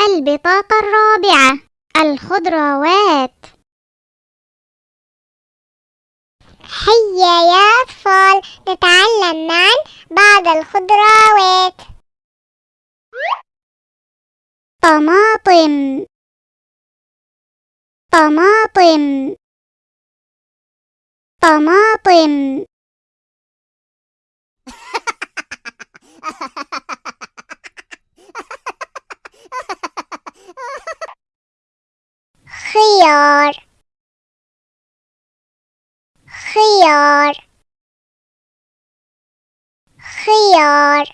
البطاقة الرابعة. الخضروات. هيا يا أطفال نتعلم معا بعض الخضروات. طماطم. طماطم. طماطم. Khiyar Khiyar Khiyar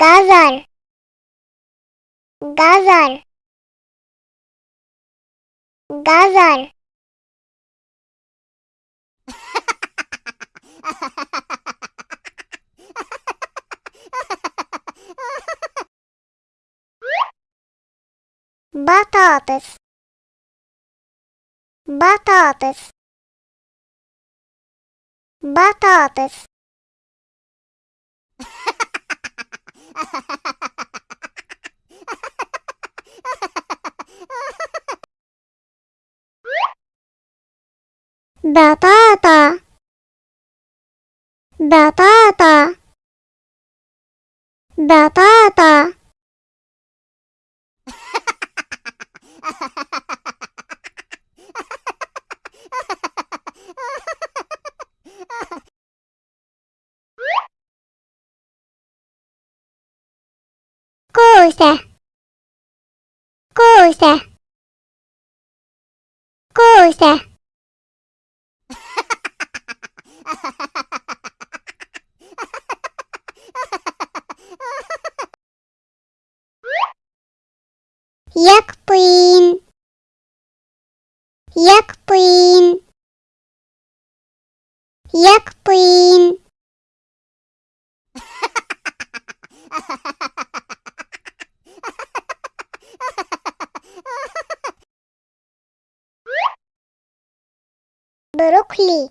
Gazal Gazal Gazar. Batatas. Batatas. Batatas. batata batata batata Cosa? Cosa? Cosa? يكبين يكبين يكبين بروكلي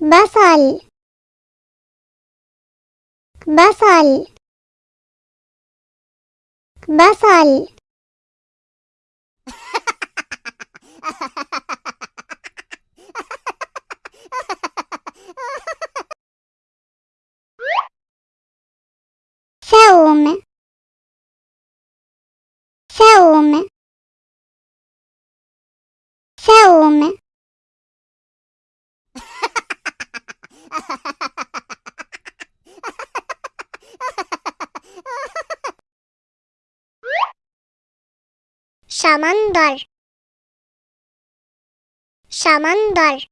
بصل. بصل. بصل. ثوم ثوم ثوم شمندر شمندر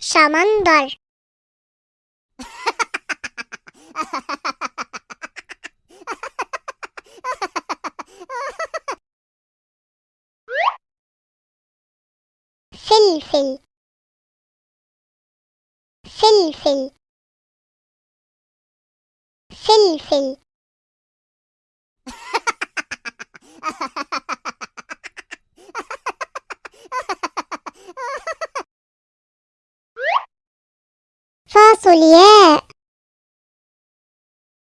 شمندر فلفل فلفل فلفل فاصل ياء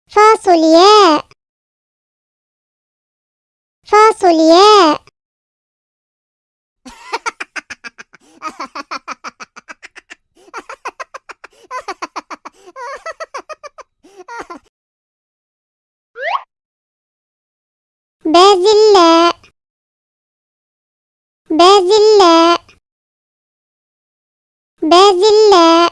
فاصل ياء فاصل ياء بازلاء بازلاء بازلاء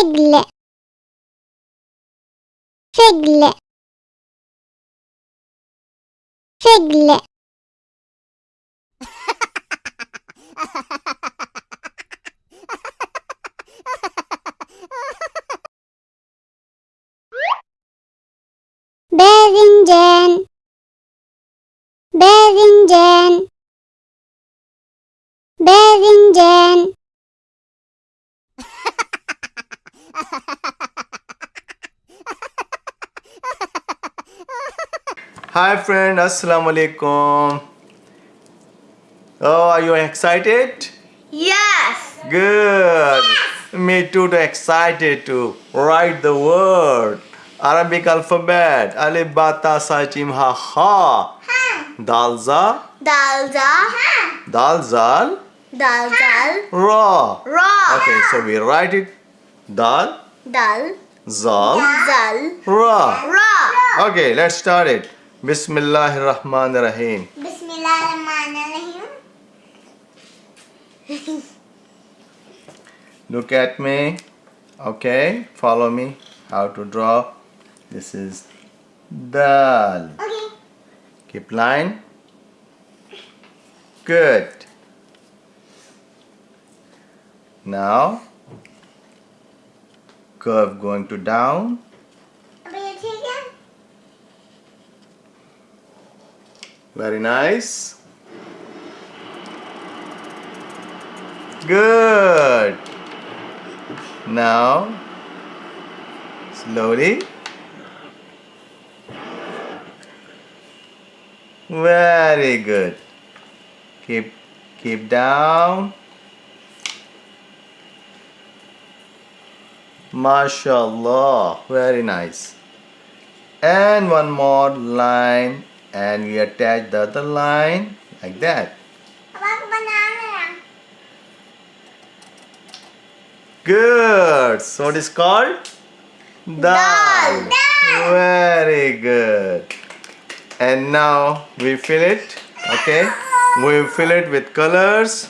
Figle Figle Figle Bevingen. Bevingen. Bevingen. Hi friend, Assalamu alaikum. Oh, are you excited? Yes. Good. Me too, too excited to write the word. Arabic alphabet. Alif, ba, ta, sa, ha, ha. Dal, za, Dal da. dal, zal, Dal dal. ra. Ra. Okay, so we write it dal, Dal. zal, Zal. ra. Ra. Okay, let's start it. Bismillahir Rahmanir Rahim. Bismillahirrahmanirrahim. Look at me. Okay, follow me. How to draw. This is dal. Okay. Keep line. Good. Now, curve going to down. Very nice. Good. Now, slowly. Very good. Keep keep down. MashaAllah. Very nice. And one more line and we attach the other line like that. Good. So it is called dal. Very good. And now we fill it. Okay. We fill it with colors.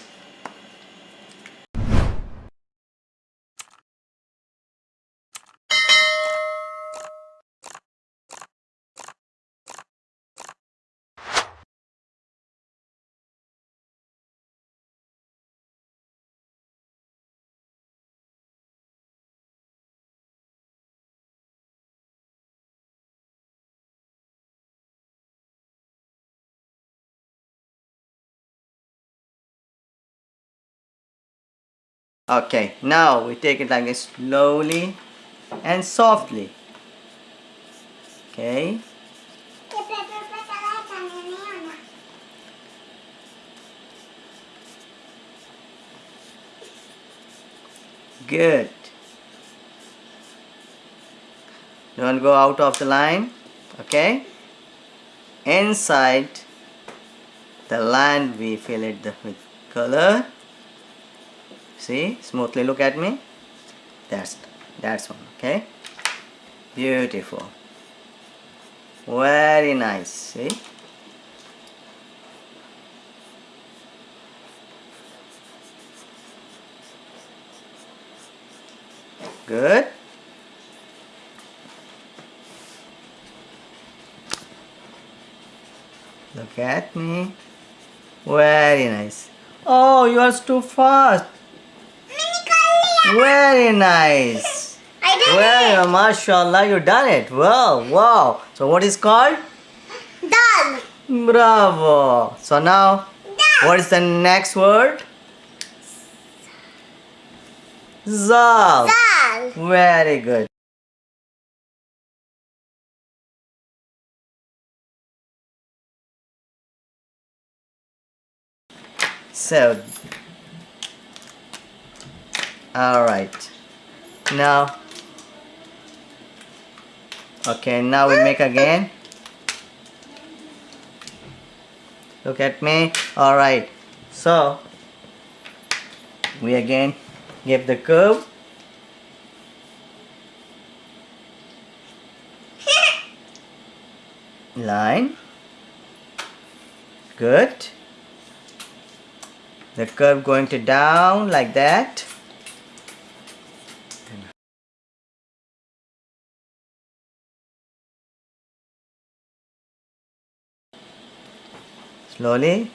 Okay, now we take it like this slowly and softly. Okay. Good. Don't go out of the line. Okay. Inside the line we fill it with color. See, smoothly look at me. That's that's one. Okay. Beautiful. Very nice. See. Good. Look at me. Very nice. Oh, you are too fast. Very nice. I did Well, mashallah, you done it. Wow, wow. So what is called? it. Dal. Bravo. So now, what is the next word? Zal. Dal. Very good. So, all right. Now, okay. Now we make again. Look at me. All right. So, we again give the curve. line good the curve going to down like that slowly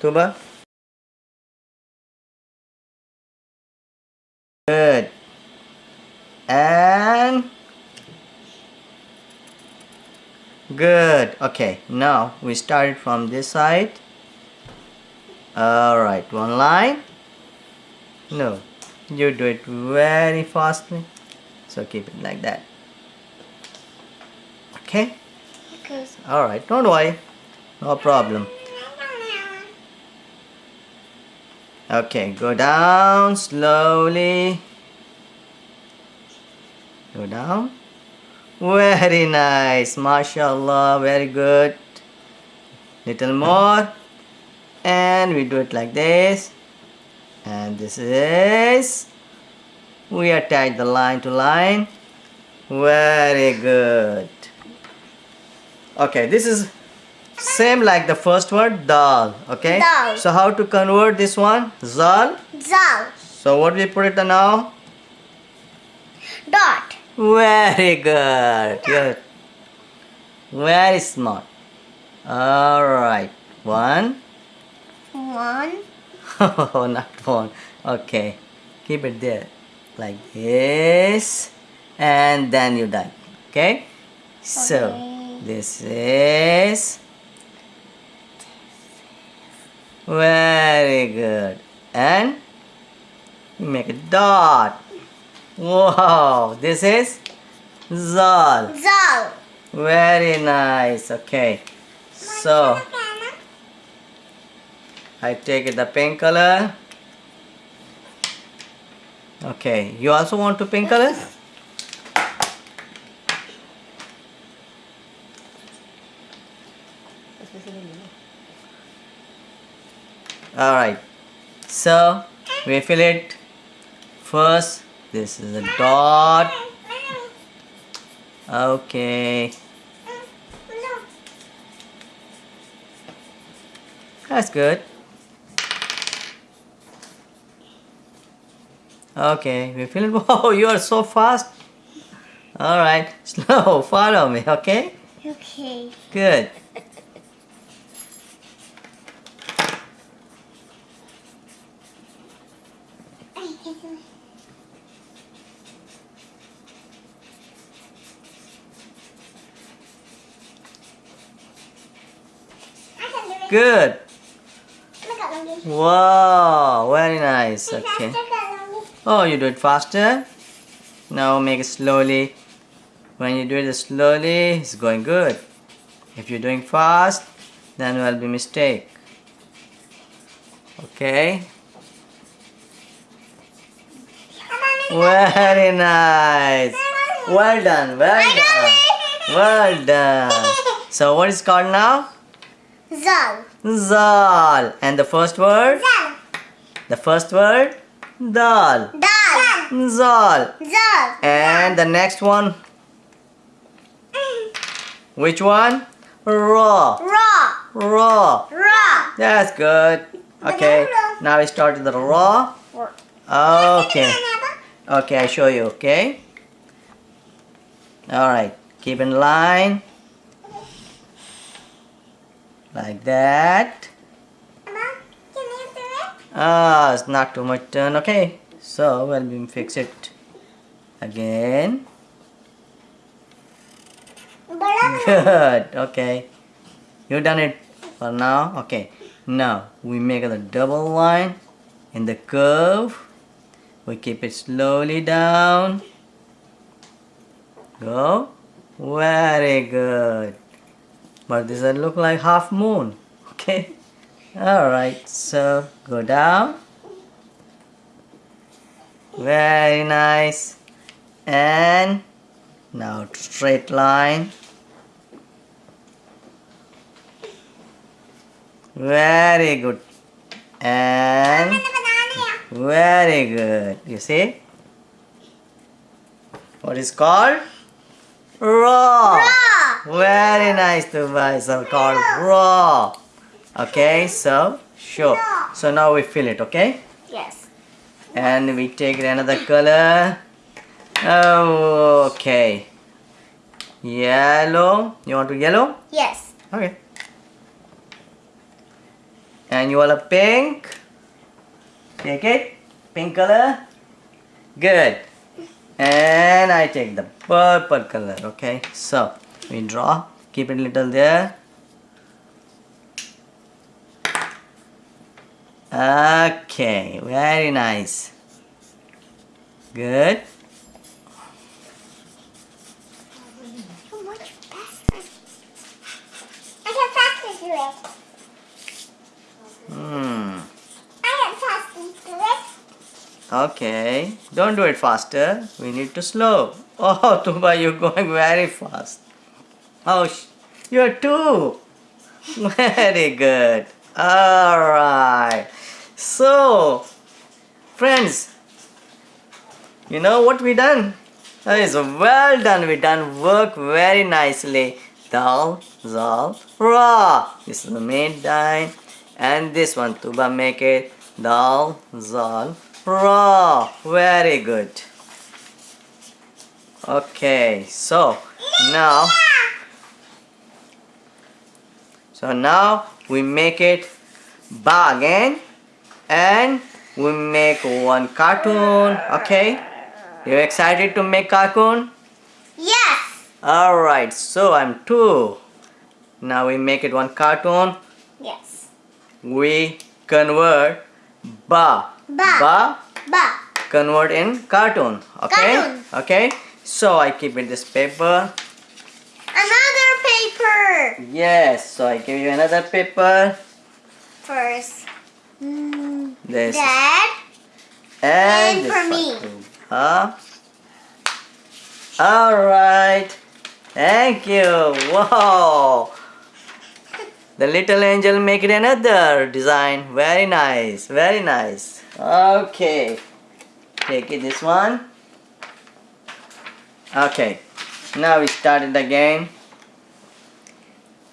tuba good and Good. Okay, now we started from this side. Alright, one line. No, you do it very fastly. So keep it like that. Okay? Okay. Alright, don't worry. No problem. Okay, go down slowly. Go down. Very nice, mashallah, very good. Little more, and we do it like this. And this is, we attach the line to line. Very good. Okay, this is same like the first word, dal. Okay. Dal. So how to convert this one? Zal. Zal. So what we put it now? Dot. Very good. You're very smart. All right. One. One. Oh, not one. Okay. Keep it there. Like this. And then you done. Okay? So, Okay. This is. Very good. And you make a dot. Wow, this is Zal. Zal. Very nice. Okay. So I take the pink color. Okay. You also want to pink color? Alright. So we fill it first. This is a dot. Okay. That's good. Okay, we fill it. Whoa, you are so fast. Alright, slow, follow me, okay? Okay. Good. Good. Wow, very nice. Okay. Oh, you do it faster. Now make it slowly. When you do it slowly, it's going good. If you're doing fast, then will be mistake. Okay. Very nice. Well done. Well done. Well done. So what is called now? Zal. Zal. And the first word? Zal. The first word? Dal. Dal. Zal. Zal. And the next one? Which one? Raw. Raw. Raw. Raw. That's good. Okay. Now we start with the raw. Okay. Okay, I show you, okay? Alright. Keep in line. Like that. Mama, can you do it? Ah, it's not too much turn. Okay. So, we'll be fix it again. Good. Okay. You done it for now. Okay. Now we make a double line in the curve. We keep it slowly down. Go. Very good. But this will look like half moon. Okay. All right. So go down. Very nice. And now straight line. Very good. And very good. You see? What is called? Raw. Very nice to buy some called raw. Okay, so sure. So now we fill it, okay? Yes. And we take another color. Oh, okay. Yellow. You want to yellow? Yes. Okay. And you want a pink? Take it. Pink color. Good. And I take the purple color. Okay. So we draw. Keep it little there. Okay. Very nice. Good. Hmm. Okay, don't do it faster. We need to slow. Oh, Tuba, you're going very fast. Oh, you're two. Very good. All right. So, friends, you know what we done? That is well done. We done work very nicely. Dal, zal, ra. This is the main line, and this one Tuba make it dal, zal, ra. Very good. Okay, so now, so now we make it ba again, and we make one cartoon. Okay, you excited to make cartoon? Yes. Alright, so I'm two. Now we make it one cartoon. Yes. We convert ba. Ba. Ba Ba. convert in cartoon. Okay? Cartoon. Okay? So I keep it this paper. Paper. Yes, so I give you another paper. First. Mm, This Dad. and, and for me. Huh? Alright. Thank you. Wow. The little angel make it another design. Very nice. Very nice. Okay. Take it this one. Okay. Now we start it again.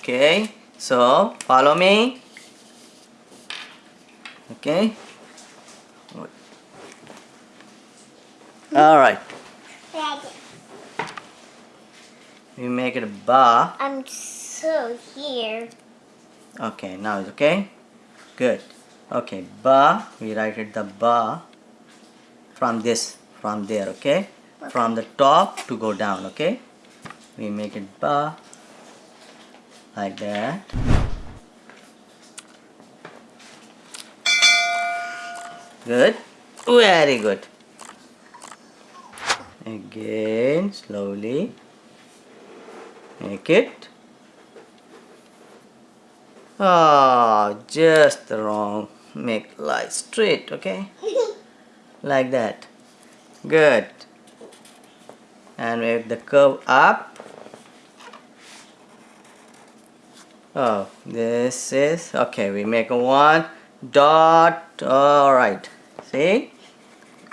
Okay. So follow me. Okay. All right. We make it a bar. I'm so here. Okay, now it's okay. Good. Okay, bar We write it the bar from this, from there. Okay, from the top to go down. Okay, we make it ba like that. Good. Very good. Again, slowly. Make it. Oh, just the wrong. Make light straight, okay? Like that. Good. And make the curve up. Oh, this is okay. We make a one dot. All right. See?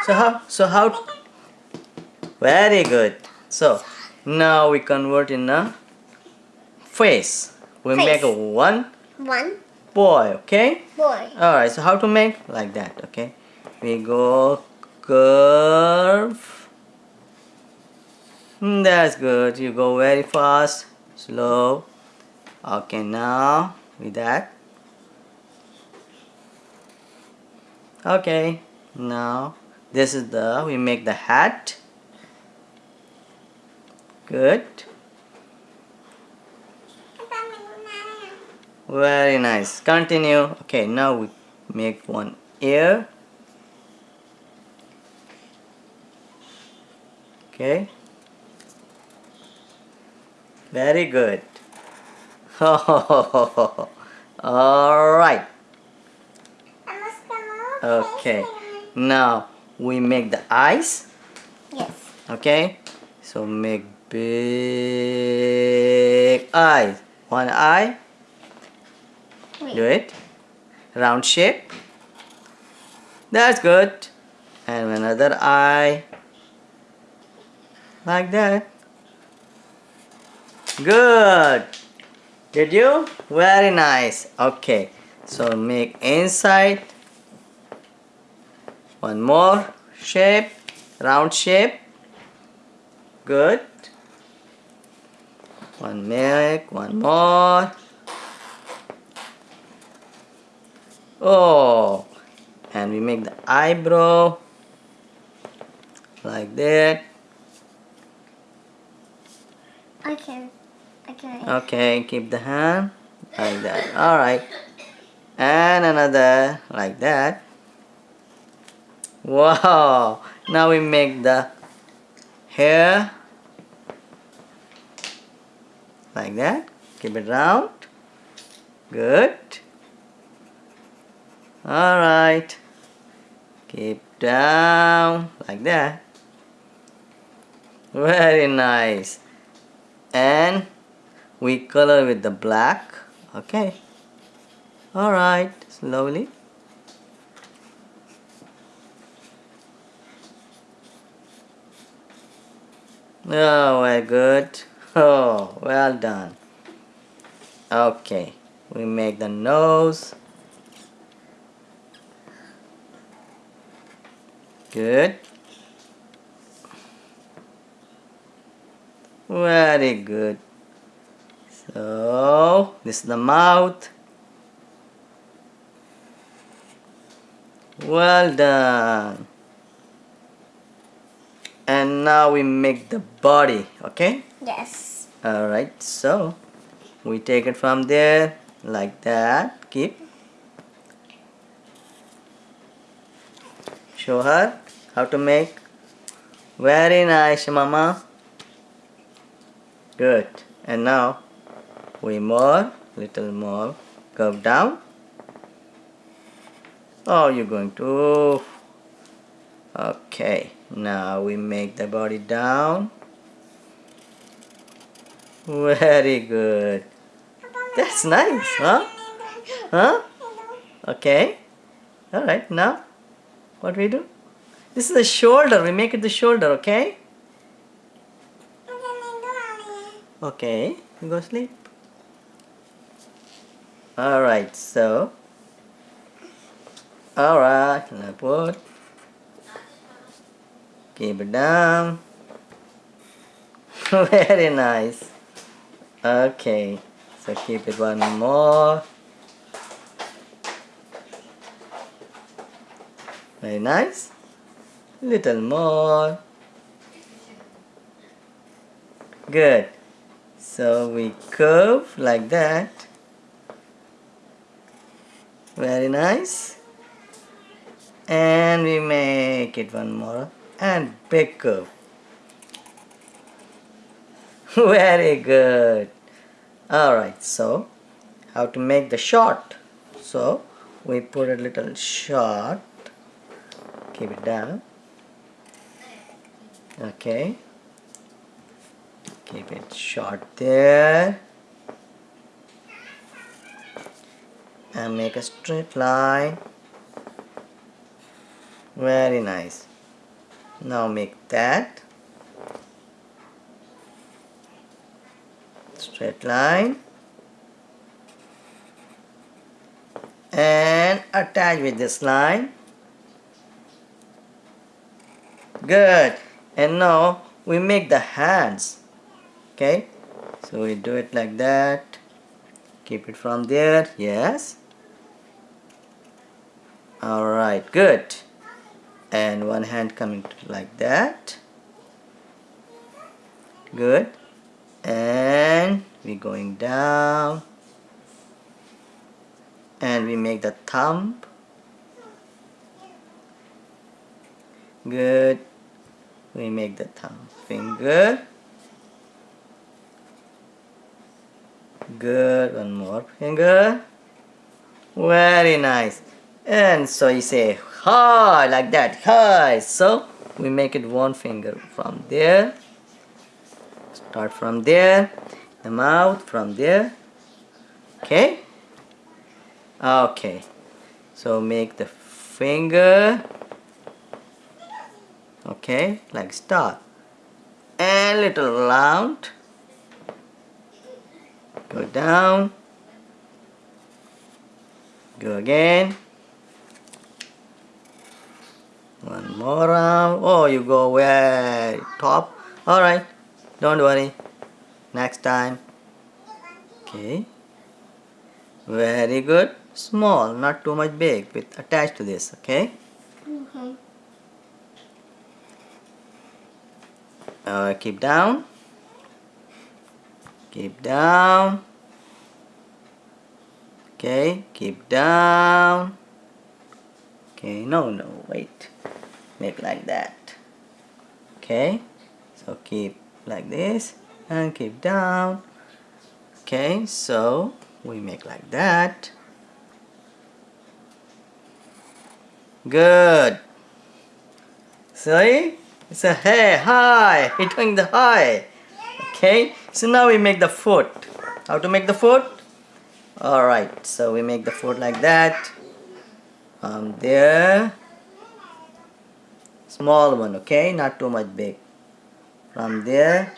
So how? So how? Very good. So now we convert in a face. We Face. make a one One boy. Okay. boy. All right. So how to make like that? Okay. We go curve. Hmm, That's good. You go very fast, slow. Okay. Now with that. Okay. Now this is the we make the hat. Good. Very nice. Continue. Okay, now we make one ear. Okay. Very good. All right. Okay. Now we make the eyes. Yes. Okay. So make big eyes. One eye. Wait. Do it. Round shape. That's good. And another eye. Like that. Good. Did you? Very nice. Okay. So make inside. One more shape. Round shape. Good. One make. One more. Oh, and we make the eyebrow like that. I can. Okay, keep the hand like that. All right, and another like that. Wow! Now we make the hair like that. Keep it round. Good. All right. Keep down like that. Very nice. And we color with the black. Okay. All right. Slowly. Oh, very good. Oh, well done. Okay. We make the nose. Good. Very good. So, this is the mouth. Well done. And now we make the body, okay? Yes. Alright, so we take it from there like that. Keep. Show her how to make. Very nice, mama. Good. And now we more, little more, curve down. Oh, you're going to. Okay. Now we make the body down. Very good. That's nice, huh? Huh? Okay. Alright, now what we do? This is the shoulder. We make it the shoulder, okay? Okay, you go sleep. Alright, so. Alright. Keep it down. Very nice. Okay, so keep it one more. Very nice. Little more. Good. So we curve like that. Very nice. and we make it one more. And big curve very good. All right so how to make the short so we put a little short keep it down. Okay. Keep it short there and make a straight line. Very nice. Now make that. Straight line. And attach with this line. Good. And now we make the hands. Okay? So we do it like that keep it from there. Yes. All right. Good. And one hand coming like that. Good. And we're going down. And we make the thumb. Good. We make the thumb finger good one more. Finger very nice. And so you say hi like that. Hi. So we make it one finger from there. Start from there. The mouth from there. Okay. Okay. So make the finger. Okay like star and little round go down. Go again. One more round. Oh you go way top. All right. Don't worry. Next time. Okay. Very good. Small not too much big with attached to this okay? Mhm. uh, keep down keep down. Okay keep down. Okay no no wait. Make like that. Okay so keep like this and keep down. Okay so we make like that. Good. See? It's a hey hi. You're doing the hi. Okay so now we make the foot how to make the foot all right so we make the foot like that. Um there. Small one okay? Not too much big. From there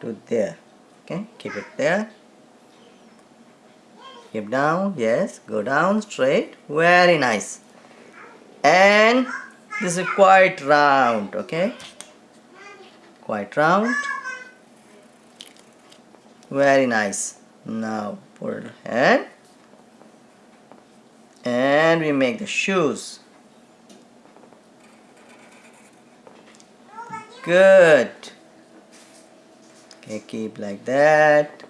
to there okay? Keep it there. Keep down yes. Go down straight. Very nice. And this is quite round okay? Quite round very nice. Now put it hand and we make the shoes. Good. Okay keep like that.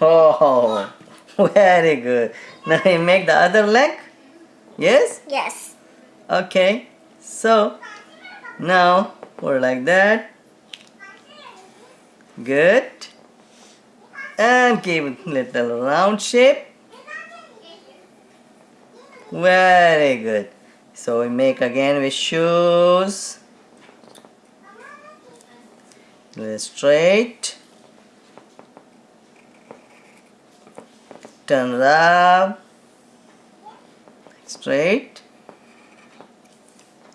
Oh very good. Now we make the other leg? Yes? Yes. okay. So now put like that. Good and give it little round shape. Very good. So we make again with shoes. Straight. Turn up. Straight.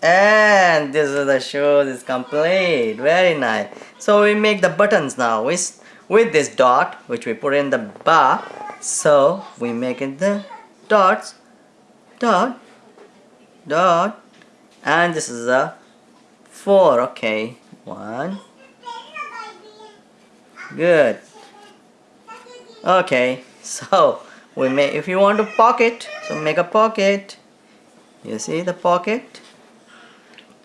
And this is the shoes is complete. Very nice. So we make the buttons now. With with this dot which we put in the bar so we make it the dots dot dot and this is a four okay one. Good. Okay so we make if you want to pocket so make a pocket. You see the pocket?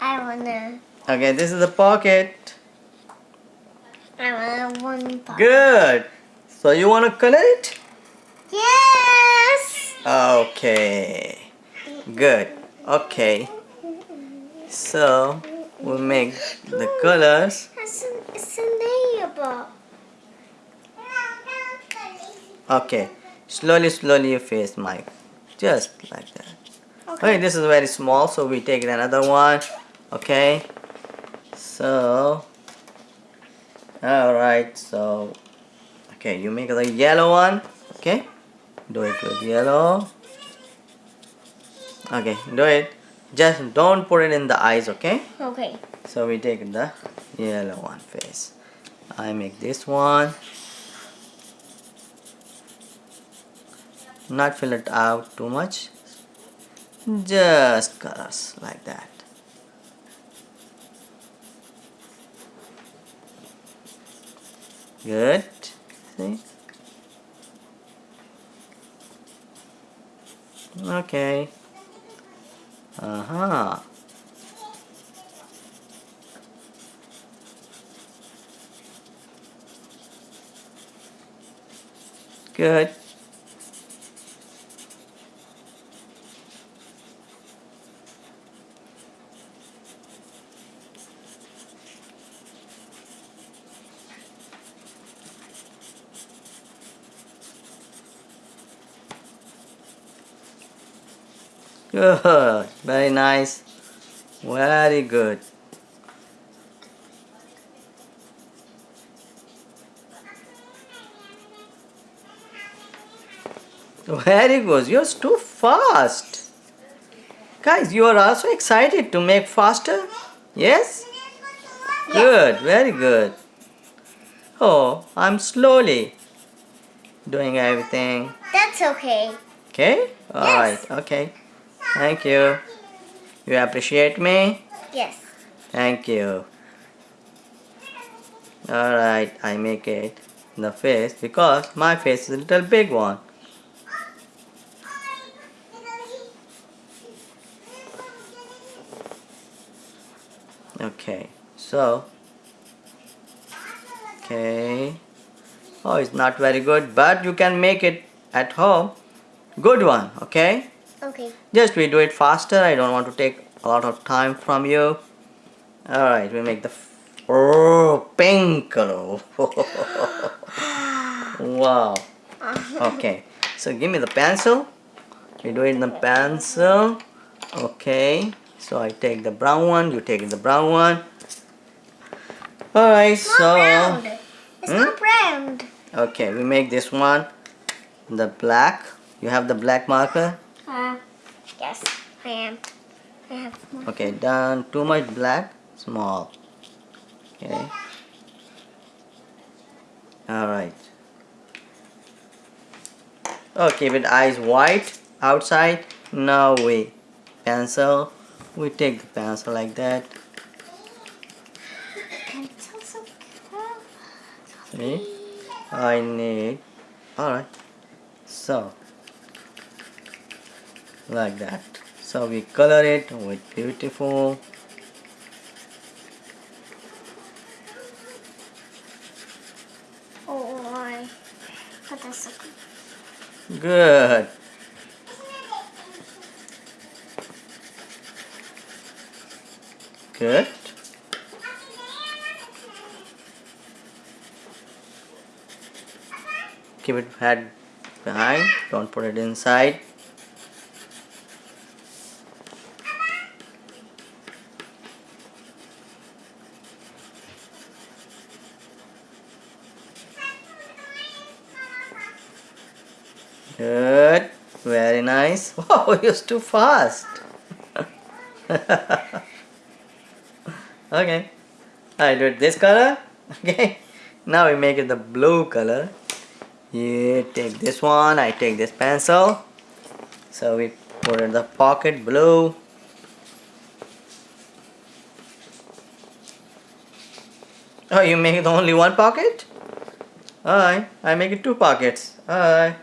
I wanna. okay this is the pocket I wanna one part. good so you want to color it Yes. okay good Okay. So we make the colors. It's a, it's a neighbor. Okay. Slowly, slowly you face Mike. Just like that. Okay, this is very small, so we take another one. Okay. So, alright, so, okay, you make the yellow one. Okay. Do it with yellow. Okay, do it. Just don't put it in the eyes, okay? Okay. So we take the yellow one face. I make this one. Not fill it out too much. Just colors like that. Good. See? Okay. Uh-huh. Good. Good. Very nice. Very good. Very good. You're too fast. Guys, you are also excited to make faster? Yes? Good. Very good. Oh, I'm slowly doing everything. That's okay. Okay? Yes. Alright, okay. Thank you. You appreciate me? Yes. Thank you. Alright, I make it the face because my face is a little big one. Okay, so okay. Oh, it's not very good, but you can make it at home. Good one, okay? Okay. Just we do it faster. I don't want to take a lot of time from you. Alright, we make the f- oh pink color. wow. Okay. So give me the pencil. We do it in the pencil. Okay. So I take the brown one, you take the brown one. Alright, It's not so round. It's Hmm? not round. okay, we make this one the black. You have the black marker? Uh, yes, I am. I have. Okay, done. Too much black, small. Okay. Alright. Okay, with eyes white outside. Now we pencil. We take the pencil like that. See? I need. Alright. So, like that. So we color it with beautiful. Oh, I put this. Good. Good. Keep it head behind. Don't put it inside. Good. Very nice. Wow, you're too fast. okay. I do it this color. Okay. Now we make it the blue color. You take this one, I take this pencil. So we put in the pocket blue. Oh, you make it only one pocket? Alright, I make it two pockets. Alright,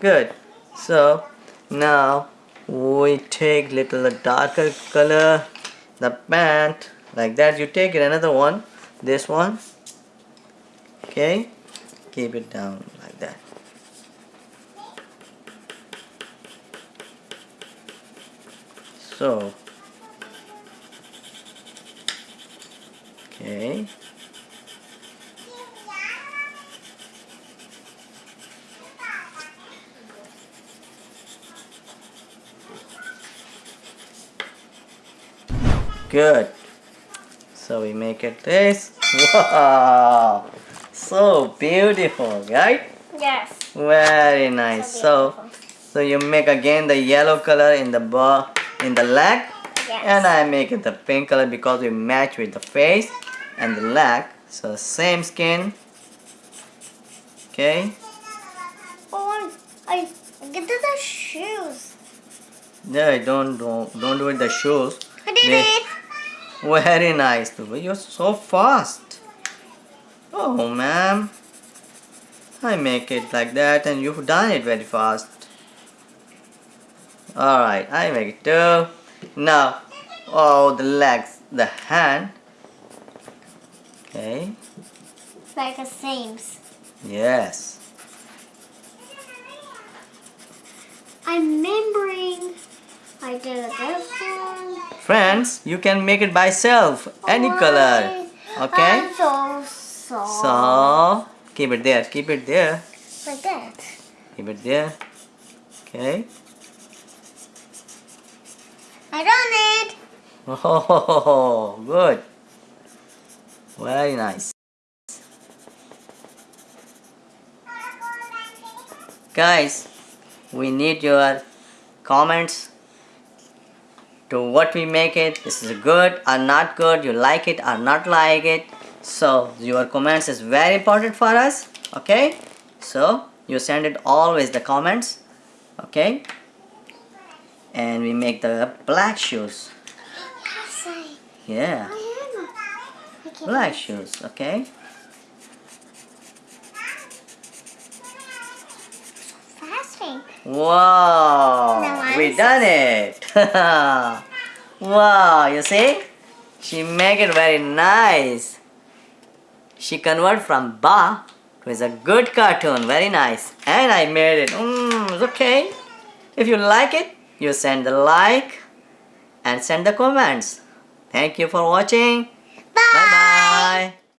good. So now we take little darker color, the pant, like that. You take it another one, this one. Okay, keep it down like that. So, okay. Good. So we make it this. Wow. So beautiful, right? Yes. Very nice. So, so you make again the yellow color in the bar in the leg Yes. and I make it the pink color because we match with the face and the leg. So same skin. Okay. Oh, I get to the shoes. No, don't don't don't do it the shoes. I did They- it. Very nice, Dubai. You're so fast. Oh, ma'am. I make it like that and you've done it very fast. Alright, I make it too. Now, oh, the legs, the hand. Okay, Like the same. yes. I'm remembering. I did this. Friends, you can make it by self, any color. Okay? So. So, keep it there, keep it there. like that. Keep it there. Okay. I done it. Oh, good. Very nice. Guys, we need your comments to what we make it. This is good or not good. You like it or not like it. So your comments is very important for us. Okay. So you send it always the comments. Okay. And we make the black shoes. Oh, yeah. Black shoes, okay? Fasting. Wow, we done it. wow, you see? She make it very nice. She convert from ba to is a good cartoon, very nice. And I made it. Mm, it's okay. If you like it, you send the like and send the comments. Thank you for watching. Bye. Bye bye.